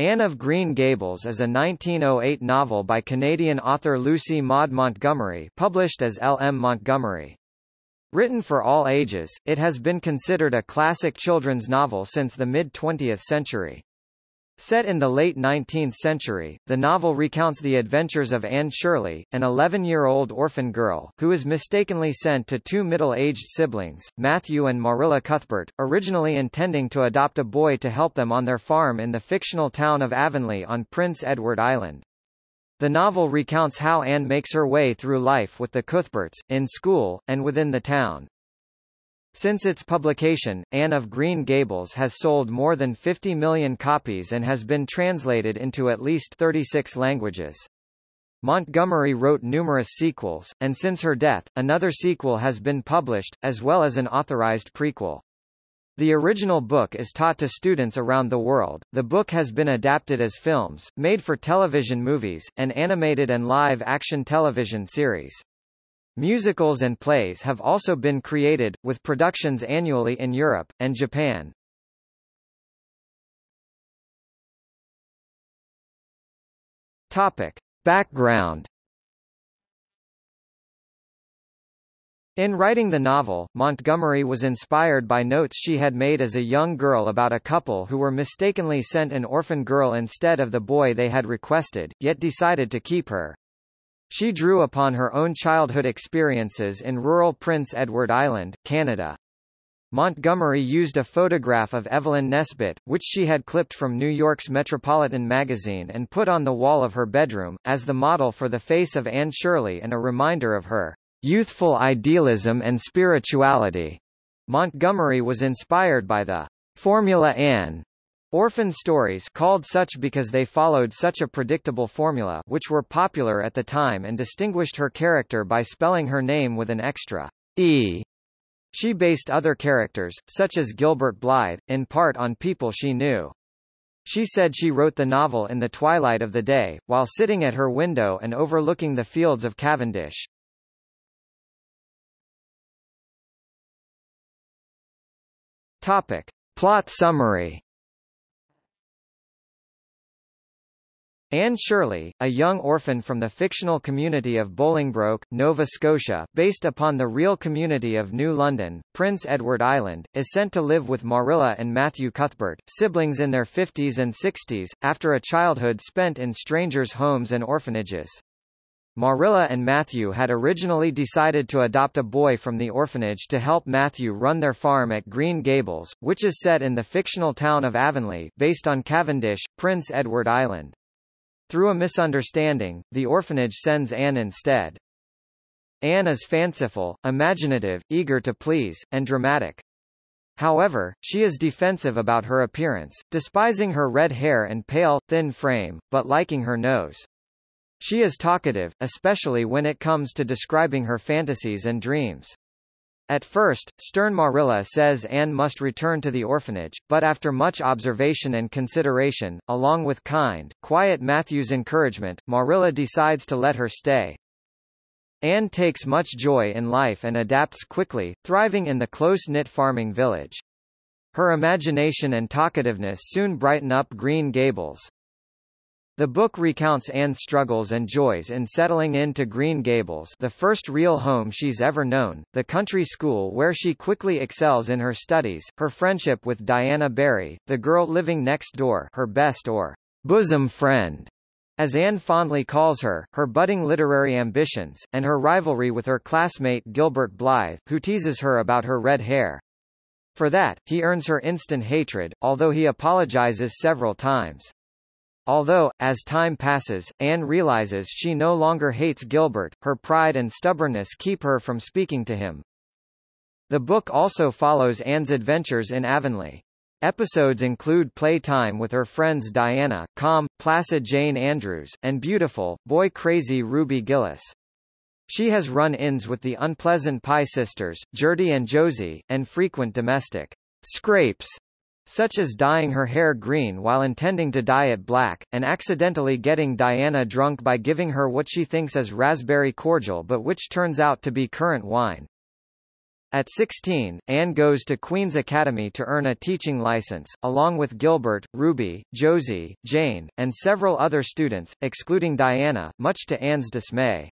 Anne of Green Gables is a 1908 novel by Canadian author Lucy Maud Montgomery published as L. M. Montgomery. Written for all ages, it has been considered a classic children's novel since the mid-20th century. Set in the late 19th century, the novel recounts the adventures of Anne Shirley, an 11-year-old orphan girl, who is mistakenly sent to two middle-aged siblings, Matthew and Marilla Cuthbert, originally intending to adopt a boy to help them on their farm in the fictional town of Avonlea on Prince Edward Island. The novel recounts how Anne makes her way through life with the Cuthberts, in school, and within the town. Since its publication, Anne of Green Gables has sold more than 50 million copies and has been translated into at least 36 languages. Montgomery wrote numerous sequels, and since her death, another sequel has been published, as well as an authorized prequel. The original book is taught to students around the world. The book has been adapted as films, made for television movies, and animated and live-action television series. Musicals and plays have also been created, with productions annually in Europe, and Japan. Topic. Background In writing the novel, Montgomery was inspired by notes she had made as a young girl about a couple who were mistakenly sent an orphan girl instead of the boy they had requested, yet decided to keep her. She drew upon her own childhood experiences in rural Prince Edward Island, Canada. Montgomery used a photograph of Evelyn Nesbit, which she had clipped from New York's Metropolitan magazine and put on the wall of her bedroom, as the model for the face of Anne Shirley and a reminder of her youthful idealism and spirituality. Montgomery was inspired by the Formula Ann Orphan stories called such because they followed such a predictable formula which were popular at the time and distinguished her character by spelling her name with an extra E. She based other characters, such as Gilbert Blythe, in part on people she knew. She said she wrote the novel in the twilight of the day, while sitting at her window and overlooking the fields of Cavendish. Topic. Plot summary Anne Shirley, a young orphan from the fictional community of Bolingbroke, Nova Scotia based upon the real community of New London, Prince Edward Island, is sent to live with Marilla and Matthew Cuthbert, siblings in their 50s and 60s, after a childhood spent in strangers' homes and orphanages. Marilla and Matthew had originally decided to adopt a boy from the orphanage to help Matthew run their farm at Green Gables, which is set in the fictional town of Avonlea, based on Cavendish, Prince Edward Island. Through a misunderstanding, the orphanage sends Anne instead. Anne is fanciful, imaginative, eager to please, and dramatic. However, she is defensive about her appearance, despising her red hair and pale, thin frame, but liking her nose. She is talkative, especially when it comes to describing her fantasies and dreams. At first, stern Marilla says Anne must return to the orphanage, but after much observation and consideration, along with kind, quiet Matthew's encouragement, Marilla decides to let her stay. Anne takes much joy in life and adapts quickly, thriving in the close-knit farming village. Her imagination and talkativeness soon brighten up Green Gables. The book recounts Anne's struggles and joys in settling into Green Gables the first real home she's ever known, the country school where she quickly excels in her studies, her friendship with Diana Barry, the girl living next door her best or bosom friend, as Anne fondly calls her, her budding literary ambitions, and her rivalry with her classmate Gilbert Blythe, who teases her about her red hair. For that, he earns her instant hatred, although he apologizes several times. Although, as time passes, Anne realizes she no longer hates Gilbert, her pride and stubbornness keep her from speaking to him. The book also follows Anne's adventures in Avonlea. Episodes include playtime with her friends Diana, calm, placid Jane Andrews, and beautiful, boy-crazy Ruby Gillis. She has run-ins with the unpleasant Pye sisters, Gertie and Josie, and frequent domestic scrapes such as dyeing her hair green while intending to dye it black, and accidentally getting Diana drunk by giving her what she thinks is raspberry cordial but which turns out to be currant wine. At 16, Anne goes to Queen's Academy to earn a teaching license, along with Gilbert, Ruby, Josie, Jane, and several other students, excluding Diana, much to Anne's dismay.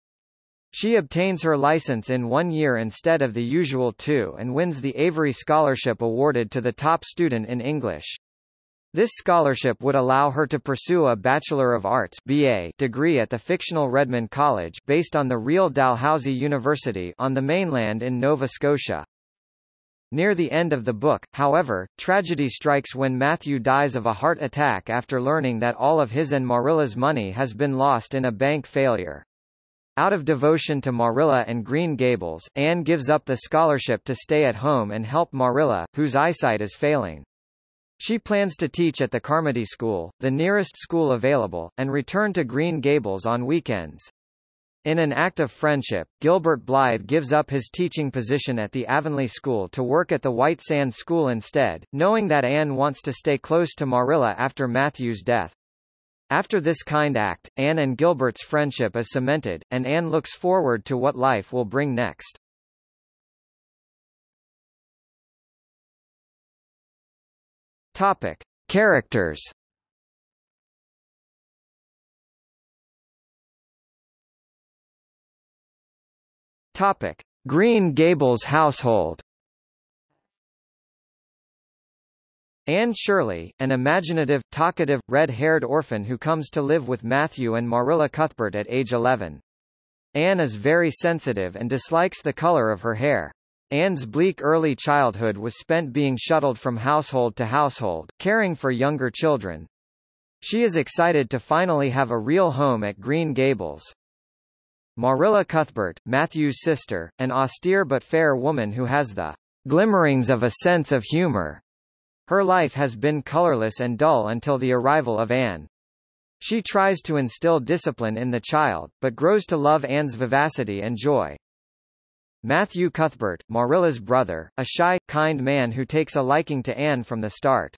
She obtains her license in one year instead of the usual two and wins the Avery Scholarship awarded to the top student in English. This scholarship would allow her to pursue a Bachelor of Arts BA degree at the fictional Redmond College based on the real Dalhousie University on the mainland in Nova Scotia. Near the end of the book, however, tragedy strikes when Matthew dies of a heart attack after learning that all of his and Marilla's money has been lost in a bank failure. Out of devotion to Marilla and Green Gables, Anne gives up the scholarship to stay at home and help Marilla, whose eyesight is failing. She plans to teach at the Carmody School, the nearest school available, and return to Green Gables on weekends. In an act of friendship, Gilbert Blythe gives up his teaching position at the Avonlea School to work at the White Sands School instead, knowing that Anne wants to stay close to Marilla after Matthew's death. After this kind act, Anne and Gilbert's friendship is cemented, and Anne looks forward to what life will bring next. Topic: Characters. Topic: Green Gables household. Anne Shirley, an imaginative, talkative, red-haired orphan who comes to live with Matthew and Marilla Cuthbert at age 11. Anne is very sensitive and dislikes the color of her hair. Anne's bleak early childhood was spent being shuttled from household to household, caring for younger children. She is excited to finally have a real home at Green Gables. Marilla Cuthbert, Matthew's sister, an austere but fair woman who has the glimmerings of a sense of humor. Her life has been colorless and dull until the arrival of Anne. She tries to instill discipline in the child, but grows to love Anne's vivacity and joy. Matthew Cuthbert, Marilla's brother, a shy, kind man who takes a liking to Anne from the start.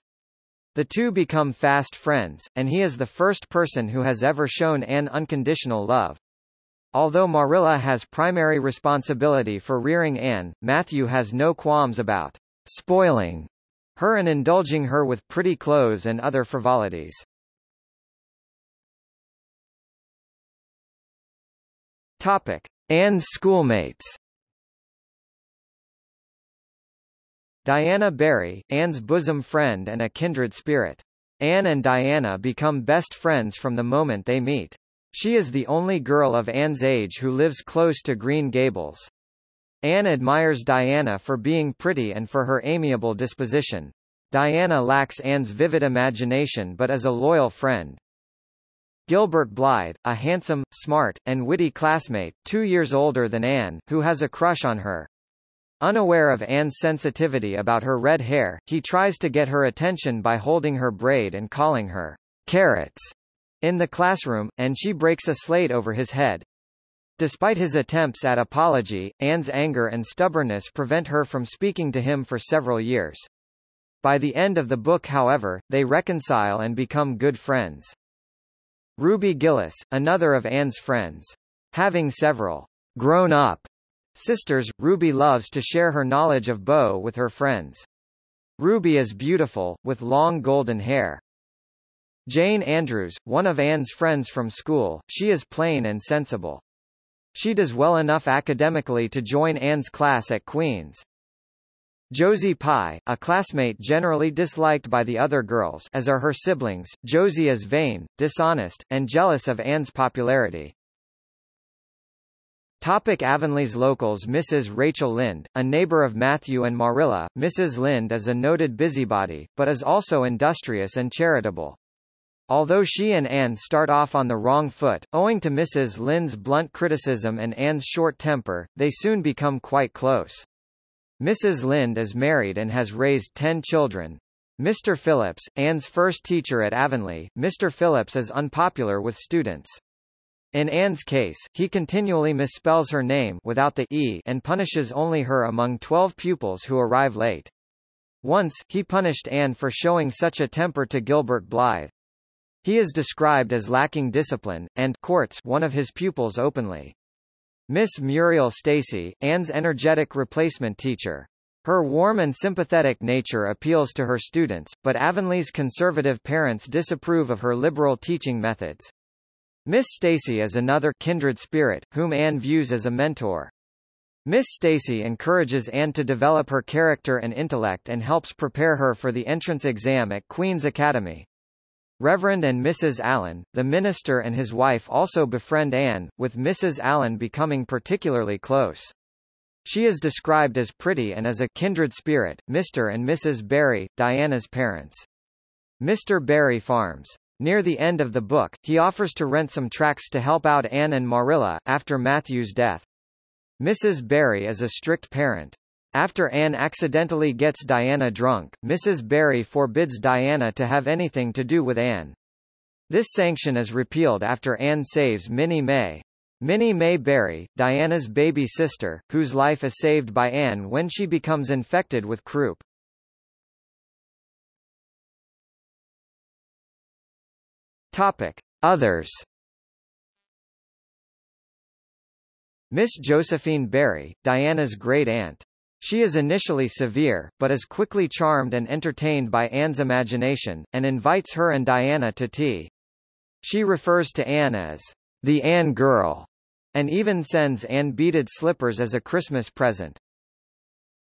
The two become fast friends, and he is the first person who has ever shown Anne unconditional love. Although Marilla has primary responsibility for rearing Anne, Matthew has no qualms about spoiling her and indulging her with pretty clothes and other frivolities. Topic. Anne's schoolmates Diana Barry, Anne's bosom friend and a kindred spirit. Anne and Diana become best friends from the moment they meet. She is the only girl of Anne's age who lives close to Green Gables. Anne admires Diana for being pretty and for her amiable disposition. Diana lacks Anne's vivid imagination but is a loyal friend. Gilbert Blythe, a handsome, smart, and witty classmate, two years older than Anne, who has a crush on her. Unaware of Anne's sensitivity about her red hair, he tries to get her attention by holding her braid and calling her carrots in the classroom, and she breaks a slate over his head. Despite his attempts at apology, Anne's anger and stubbornness prevent her from speaking to him for several years. By the end of the book however, they reconcile and become good friends. Ruby Gillis, another of Anne's friends. Having several grown-up Sisters, Ruby loves to share her knowledge of Beau with her friends. Ruby is beautiful, with long golden hair. Jane Andrews, one of Anne's friends from school, she is plain and sensible. She does well enough academically to join Anne's class at Queen's. Josie Pye, a classmate generally disliked by the other girls as are her siblings, Josie is vain, dishonest, and jealous of Anne's popularity. Topic Avonlea's locals Mrs. Rachel Lynde, a neighbor of Matthew and Marilla, Mrs. Lynde is a noted busybody, but is also industrious and charitable. Although she and Anne start off on the wrong foot, owing to Mrs. Lynde's blunt criticism and Anne's short temper, they soon become quite close. Mrs. Lynde is married and has raised ten children. Mr. Phillips, Anne's first teacher at Avonlea, Mr. Phillips is unpopular with students. In Anne's case, he continually misspells her name without the e and punishes only her among 12 pupils who arrive late. Once, he punished Anne for showing such a temper to Gilbert Blythe. He is described as lacking discipline, and courts one of his pupils openly. Miss Muriel Stacy, Anne's energetic replacement teacher. Her warm and sympathetic nature appeals to her students, but Avonlea's conservative parents disapprove of her liberal teaching methods. Miss Stacy is another kindred spirit, whom Anne views as a mentor. Miss Stacy encourages Anne to develop her character and intellect and helps prepare her for the entrance exam at Queen's Academy. Reverend and Mrs. Allen, the minister and his wife also befriend Anne, with Mrs. Allen becoming particularly close. She is described as pretty and as a kindred spirit, Mr. and Mrs. Barry, Diana's parents. Mr. Barry farms. Near the end of the book, he offers to rent some tracts to help out Anne and Marilla, after Matthew's death. Mrs. Barry is a strict parent. After Anne accidentally gets Diana drunk, Mrs. Barry forbids Diana to have anything to do with Anne. This sanction is repealed after Anne saves Minnie May. Minnie May Barry, Diana's baby sister, whose life is saved by Anne when she becomes infected with croup. Topic. Others Miss Josephine Barry, Diana's great-aunt. She is initially severe, but is quickly charmed and entertained by Anne's imagination, and invites her and Diana to tea. She refers to Anne as the Anne girl, and even sends Anne beaded slippers as a Christmas present.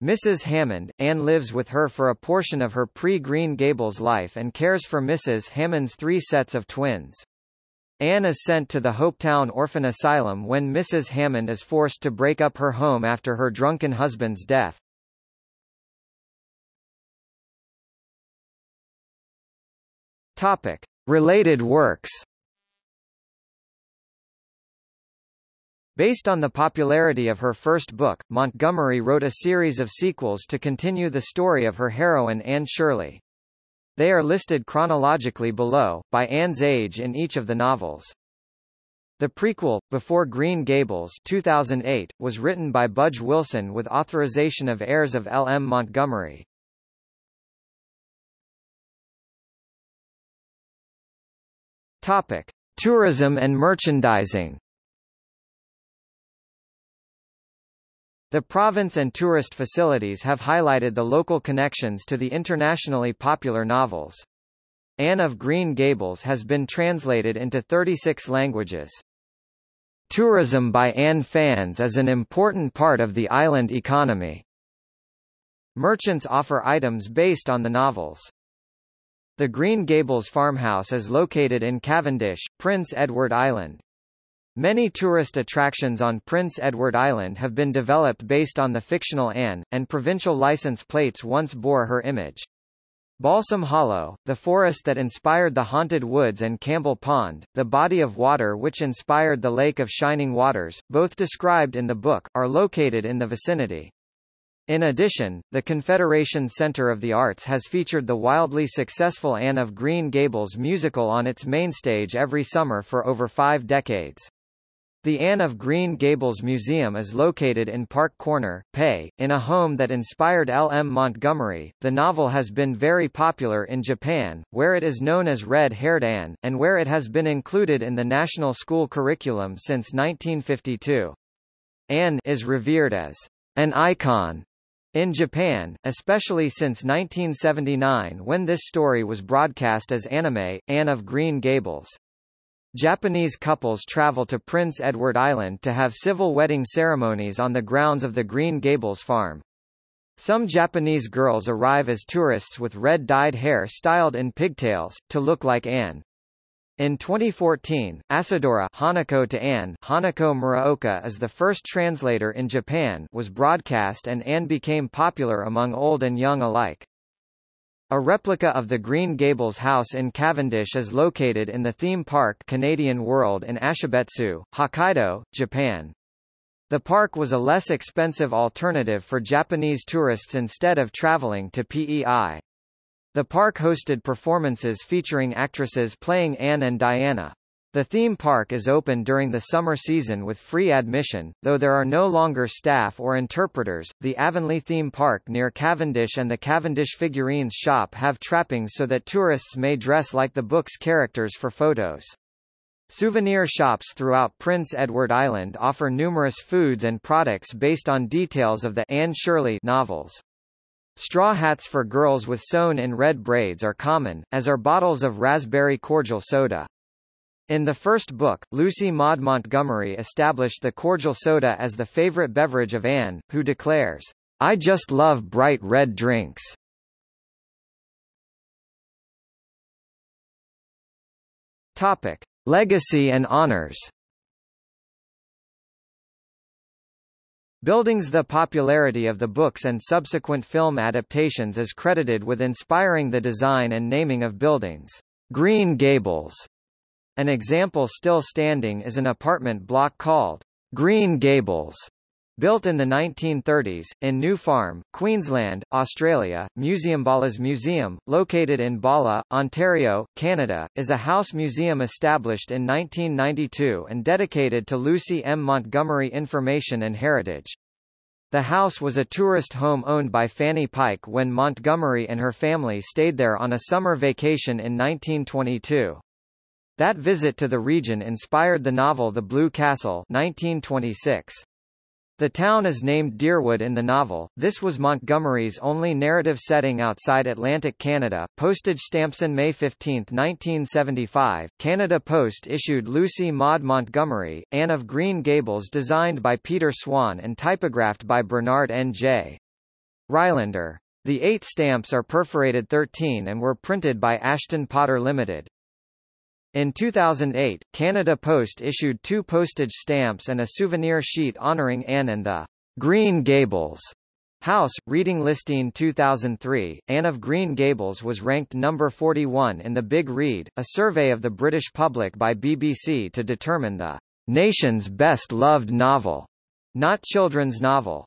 Mrs. Hammond, Anne lives with her for a portion of her pre-Green Gables life and cares for Mrs. Hammond's three sets of twins. Anne is sent to the Hopetown Orphan Asylum when Mrs. Hammond is forced to break up her home after her drunken husband's death. Topic. Related works Based on the popularity of her first book, Montgomery wrote a series of sequels to continue the story of her heroine Anne Shirley. They are listed chronologically below, by Anne's age in each of the novels. The prequel, Before Green Gables 2008, was written by Budge Wilson with authorization of heirs of L. M. Montgomery. Topic. Tourism and merchandising The province and tourist facilities have highlighted the local connections to the internationally popular novels. Anne of Green Gables has been translated into 36 languages. Tourism by Anne fans is an important part of the island economy. Merchants offer items based on the novels. The Green Gables farmhouse is located in Cavendish, Prince Edward Island. Many tourist attractions on Prince Edward Island have been developed based on the fictional Anne, and provincial license plates once bore her image. Balsam Hollow, the forest that inspired the Haunted Woods and Campbell Pond, the body of water which inspired the Lake of Shining Waters, both described in the book, are located in the vicinity. In addition, the Confederation Center of the Arts has featured the wildly successful Anne of Green Gables musical on its mainstage every summer for over five decades. The Anne of Green Gables Museum is located in Park Corner, Pei, in a home that inspired L. M. Montgomery. The novel has been very popular in Japan, where it is known as Red-Haired Anne, and where it has been included in the national school curriculum since 1952. Anne is revered as an icon in Japan, especially since 1979 when this story was broadcast as anime, Anne of Green Gables. Japanese couples travel to Prince Edward Island to have civil wedding ceremonies on the grounds of the Green Gables farm. Some Japanese girls arrive as tourists with red-dyed hair styled in pigtails, to look like Anne. In 2014, Asadora Hanako to Anne Hanako Muraoka is the first translator in Japan was broadcast and Anne became popular among old and young alike. A replica of the Green Gables house in Cavendish is located in the theme park Canadian World in Ashibetsu, Hokkaido, Japan. The park was a less expensive alternative for Japanese tourists instead of traveling to PEI. The park hosted performances featuring actresses playing Anne and Diana. The theme park is open during the summer season with free admission, though there are no longer staff or interpreters. The Avonlea theme park near Cavendish and the Cavendish figurines shop have trappings so that tourists may dress like the book's characters for photos. Souvenir shops throughout Prince Edward Island offer numerous foods and products based on details of the Anne Shirley novels. Straw hats for girls with sewn-in red braids are common, as are bottles of raspberry cordial soda. In the first book, Lucy Maud Montgomery established the cordial soda as the favorite beverage of Anne, who declares, I just love bright red drinks. Topic. Legacy and honors Buildings The popularity of the books and subsequent film adaptations is credited with inspiring the design and naming of buildings. Green Gables. An example still standing is an apartment block called Green Gables Built in the 1930s, in New Farm, Queensland, Australia, Museumbala's Museum, located in Bala, Ontario, Canada, is a house museum established in 1992 and dedicated to Lucy M. Montgomery Information and Heritage. The house was a tourist home owned by Fanny Pike when Montgomery and her family stayed there on a summer vacation in 1922. That visit to the region inspired the novel The Blue Castle 1926. The town is named Deerwood in the novel. This was Montgomery's only narrative setting outside Atlantic Canada. Postage stamps in May 15, 1975. Canada Post issued Lucy Maud Montgomery, Anne of Green Gables designed by Peter Swan and typographed by Bernard N. J. Reilander. The eight stamps are perforated 13 and were printed by Ashton Potter Limited. In 2008, Canada Post issued two postage stamps and a souvenir sheet honoring Anne and the Green Gables House. Reading Listing 2003, Anne of Green Gables was ranked number 41 in the Big Read, a survey of the British public by BBC to determine the nation's best loved novel, not children's novel.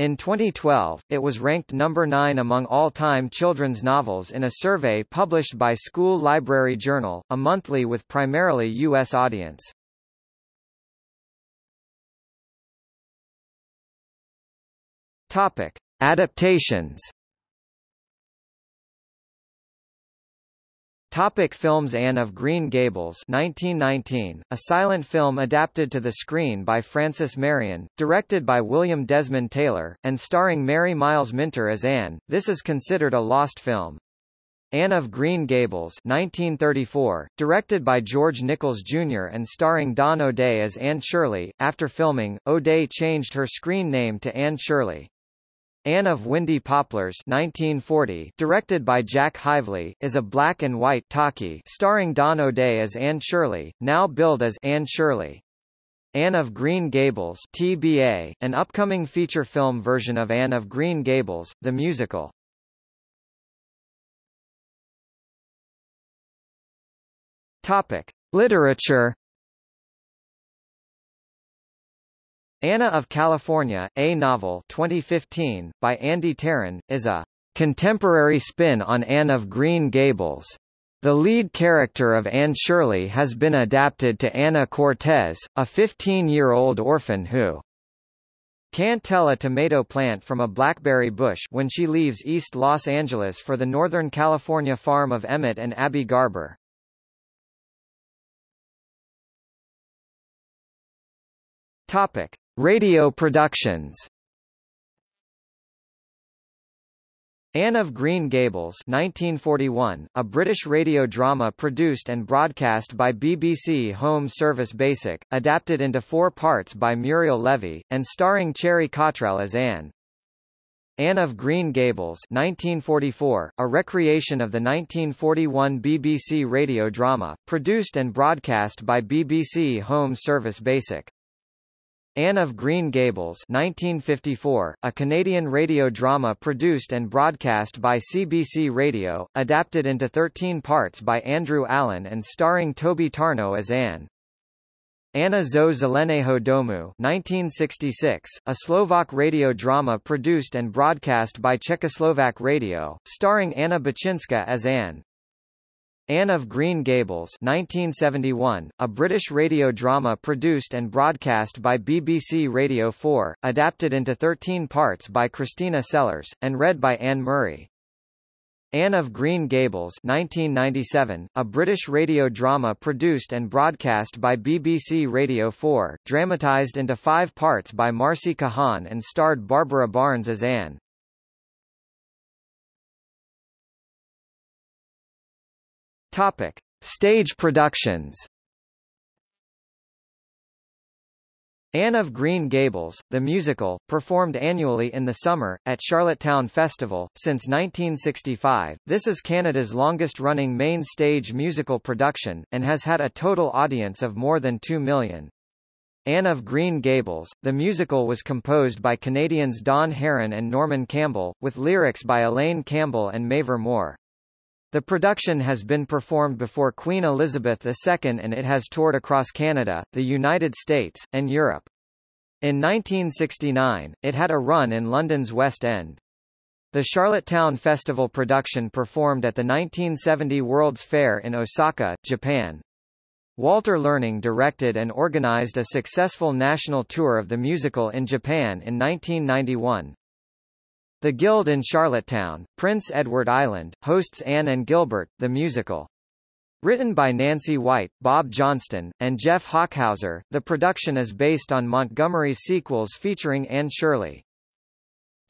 In 2012, it was ranked number 9 among all-time children's novels in a survey published by School Library Journal, a monthly with primarily U.S. audience. Topic: Adaptations. Topic films Anne of Green Gables 1919, a silent film adapted to the screen by Frances Marion, directed by William Desmond Taylor, and starring Mary Miles Minter as Anne, this is considered a lost film. Anne of Green Gables 1934, directed by George Nichols Jr. and starring Dawn O'Day as Anne Shirley. After filming, O'Day changed her screen name to Anne Shirley. Anne of Windy Poplars 1940, directed by Jack Hively, is a black and white talkie starring Dawn O'Day as Anne Shirley, now billed as Anne Shirley. Anne of Green Gables TBA, an upcoming feature film version of Anne of Green Gables, the musical. Topic: Literature Anna of California, a novel 2015, by Andi Teran, is a contemporary spin on Anne of Green Gables. The lead character of Anne Shirley has been adapted to Anna Cortez, a 15-year-old orphan who can't tell a tomato plant from a blackberry bush when she leaves East Los Angeles for the Northern California farm of Emmett and Abby Garber. Topic: Radio productions Anne of Green Gables 1941, a British radio drama produced and broadcast by BBC Home Service Basic, adapted into four parts by Muriel Levy, and starring Cherry Cottrell as Anne. Anne of Green Gables 1944, a recreation of the 1941 BBC radio drama, produced and broadcast by BBC Home Service Basic. Anne of Green Gables 1954, a Canadian radio drama produced and broadcast by CBC Radio, adapted into 13 parts by Andrew Allen and starring Toby Tarnow as Anne. Anna zo Zeleného domu 1966, a Slovak radio drama produced and broadcast by Czechoslovak Radio, starring Anna Bachinska as Anne. Anne of Green Gables 1971, a British radio drama produced and broadcast by BBC Radio 4, adapted into 13 parts by Christina Sellers, and read by Anne Murray. Anne of Green Gables 1997, a British radio drama produced and broadcast by BBC Radio 4, dramatised into five parts by Marcy Kahan and starred Barbara Barnes as Anne. Topic. Stage productions Anne of Green Gables, the musical, performed annually in the summer, at Charlottetown Festival, since 1965. This is Canada's longest-running main stage musical production, and has had a total audience of more than 2 million. Anne of Green Gables, the musical was composed by Canadians Don Harron and Norman Campbell, with lyrics by Elaine Campbell and Mavor Moore. The production has been performed before Queen Elizabeth II and it has toured across Canada, the United States, and Europe. In 1969, it had a run in London's West End. The Charlottetown Festival production performed at the 1970 World's Fair in Osaka, Japan. Walter Learning directed and organized a successful national tour of the musical in Japan in 1991. The Guild in Charlottetown, Prince Edward Island, hosts Anne and Gilbert, the musical. Written by Nancy White, Bob Johnston, and Jeff Hochhauser, the production is based on Montgomery's sequels featuring Anne Shirley.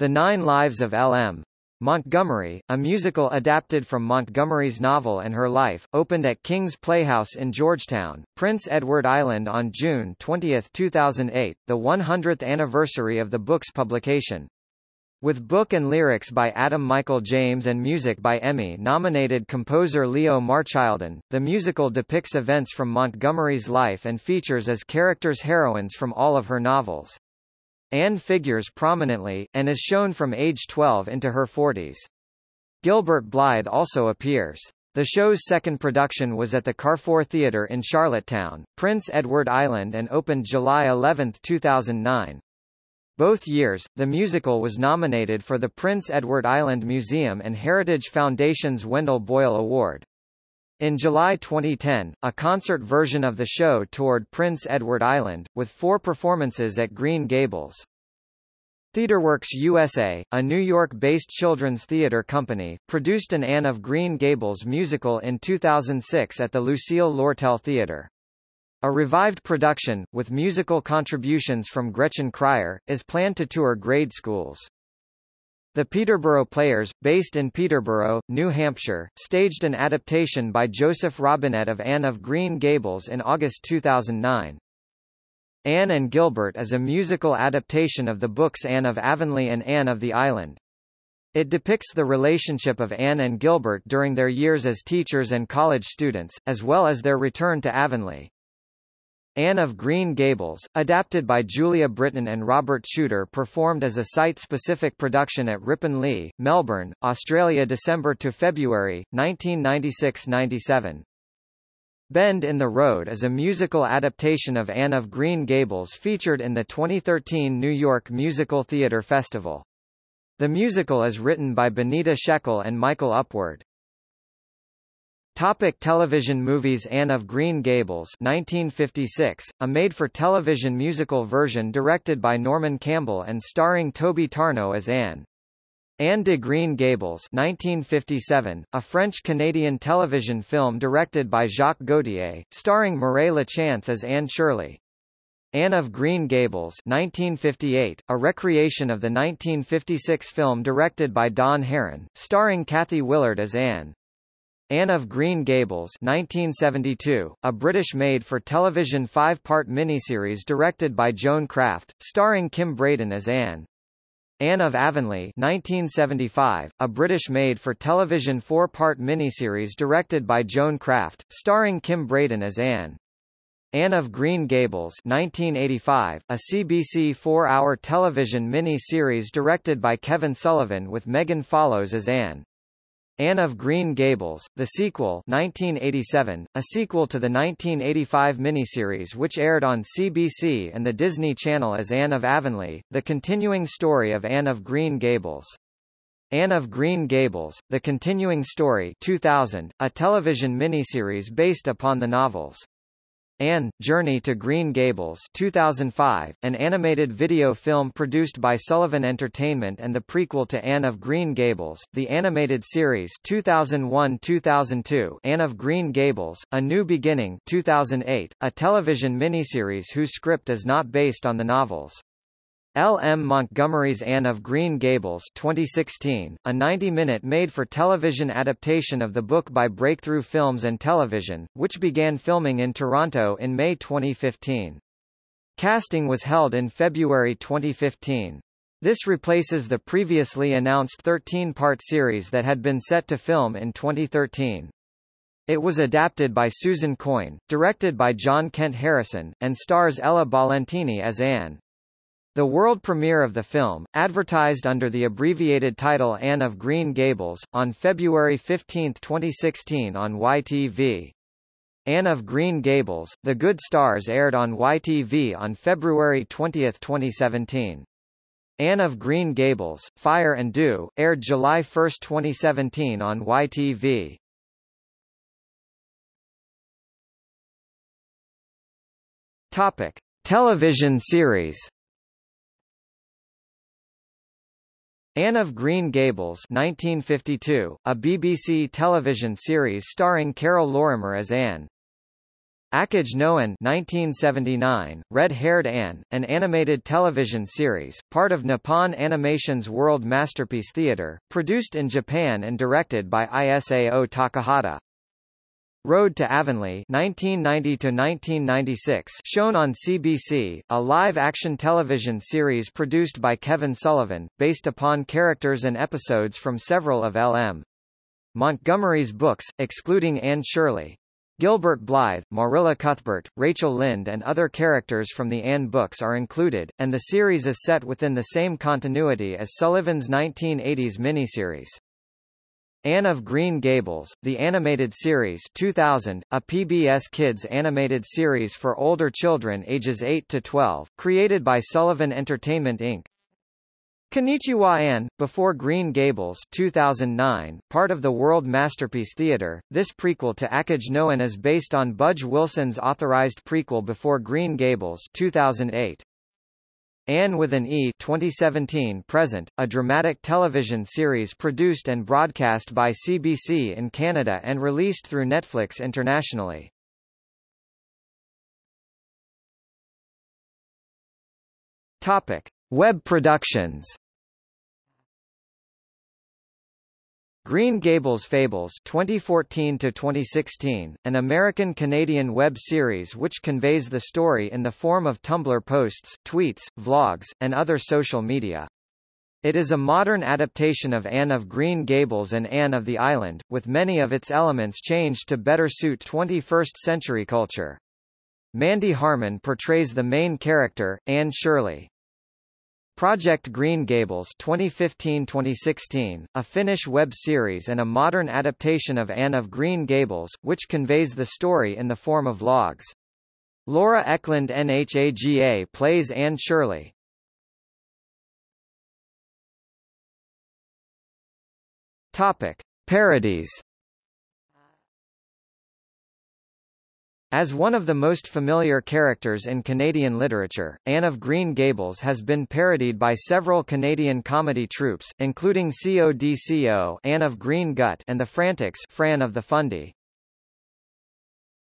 The Nine Lives of L.M. Montgomery, a musical adapted from Montgomery's novel and her life, opened at King's Playhouse in Georgetown, Prince Edward Island on June 20, 2008, the 100th anniversary of the book's publication. With book and lyrics by Adam Michael James and music by Emmy-nominated composer Leo Marchildon, the musical depicts events from Montgomery's life and features as characters heroines from all of her novels. Anne figures prominently, and is shown from age 12 into her 40s. Gilbert Blythe also appears. The show's second production was at the Carrefour Theatre in Charlottetown, Prince Edward Island and opened July 11, 2009. Both years, the musical was nominated for the Prince Edward Island Museum and Heritage Foundation's Wendell Boyle Award. In July 2010, a concert version of the show toured Prince Edward Island, with four performances at Green Gables. TheatreWorks USA, a New York-based children's theater company, produced an Anne of Green Gables musical in 2006 at the Lucille Lortel Theater. A revived production, with musical contributions from Gretchen Cryer, is planned to tour grade schools. The Peterborough Players, based in Peterborough, New Hampshire, staged an adaptation by Joseph Robinette of Anne of Green Gables in August 2009. Anne and Gilbert is a musical adaptation of the books Anne of Avonlea and Anne of the Island. It depicts the relationship of Anne and Gilbert during their years as teachers and college students, as well as their return to Avonlea. Anne of Green Gables, adapted by Julia Britton and Robert Shooter performed as a site-specific production at Ripon Lea, Melbourne, Australia December to February, 1996–97. Bend in the Road is a musical adaptation of Anne of Green Gables featured in the 2013 New York Musical Theatre Festival. The musical is written by Benita Shekel and Michael Upward. Topic television movies Anne of Green Gables 1956, a made-for-television musical version directed by Norman Campbell and starring Toby Tarnow as Anne. Anne de Green Gables 1957, a French-Canadian television film directed by Jacques Gauthier, starring Mireille Lachance as Anne Shirley. Anne of Green Gables 1958, a recreation of the 1956 film directed by Don Harron, starring Kathy Willard as Anne. Anne of Green Gables 1972, a British made-for-television five-part miniseries directed by Joan Craft, starring Kim Braden as Anne. Anne of Avonlea 1975, a British made-for-television four-part miniseries directed by Joan Craft, starring Kim Braden as Anne. Anne of Green Gables 1985, a CBC four-hour television mini-series directed by Kevin Sullivan with Megan Follows as Anne. Anne of Green Gables, the sequel 1987, a sequel to the 1985 miniseries which aired on CBC and the Disney Channel as Anne of Avonlea, the continuing story of Anne of Green Gables. Anne of Green Gables, The Continuing Story 2000, a television miniseries based upon the novels. Anne, Journey to Green Gables 2005, an animated video film produced by Sullivan Entertainment and the prequel to Anne of Green Gables, the animated series 2001-2002 Anne of Green Gables, A New Beginning 2008, a television miniseries whose script is not based on the novels. L. M. Montgomery's Anne of Green Gables 2016, a 90-minute made-for-television adaptation of the book by Breakthrough Films and Television, which began filming in Toronto in May 2015. Casting was held in February 2015. This replaces the previously announced 13-part series that had been set to film in 2013. It was adapted by Susan Coyne, directed by John Kent Harrison, and stars Ella Ballentine as Anne. The world premiere of the film, advertised under the abbreviated title Anne of Green Gables, on February 15, 2016 on YTV. Anne of Green Gables, The Good Stars aired on YTV on February 20, 2017. Anne of Green Gables, Fire and Dew, aired July 1, 2017 on YTV. Topic. Television series Anne of Green Gables 1952, a BBC television series starring Carol Lorimer as Anne. Akage no An 1979, Red-Haired Anne, an animated television series, part of Nippon Animation's World Masterpiece Theatre, produced in Japan and directed by Isao Takahata. Road to Avonlea 1990-1996 shown on CBC, a live-action television series produced by Kevin Sullivan, based upon characters and episodes from several of L.M. Montgomery's books, excluding Anne Shirley. Gilbert Blythe, Marilla Cuthbert, Rachel Lynde and other characters from the Anne books are included, and the series is set within the same continuity as Sullivan's 1980s miniseries. Anne of Green Gables, the animated series 2000, a PBS Kids animated series for older children ages 8 to 12, created by Sullivan Entertainment Inc. Konnichiwa Anne, Before Green Gables 2009, part of the World Masterpiece Theatre, this prequel to Akage no An is based on Budge Wilson's authorized prequel Before Green Gables 2008. Anne with an E 2017 present, a dramatic television series produced and broadcast by CBC in Canada and released through Netflix internationally. Topic: Web productions. Green Gables Fables 2014 to 2016, an American-Canadian web series which conveys the story in the form of Tumblr posts, tweets, vlogs, and other social media. It is a modern adaptation of Anne of Green Gables and Anne of the Island, with many of its elements changed to better suit 21st-century culture. Mandy Harmon portrays the main character, Anne Shirley. Project Green Gables 2015-2016, a Finnish web series and a modern adaptation of Anne of Green Gables, which conveys the story in the form of logs. Laura Eklund NHAGA plays Anne Shirley. Topic: Parodies As one of the most familiar characters in Canadian literature, Anne of Green Gables has been parodied by several Canadian comedy troupes, including CODCO Anne of Green Gut and The Frantics Fran of the Fundy.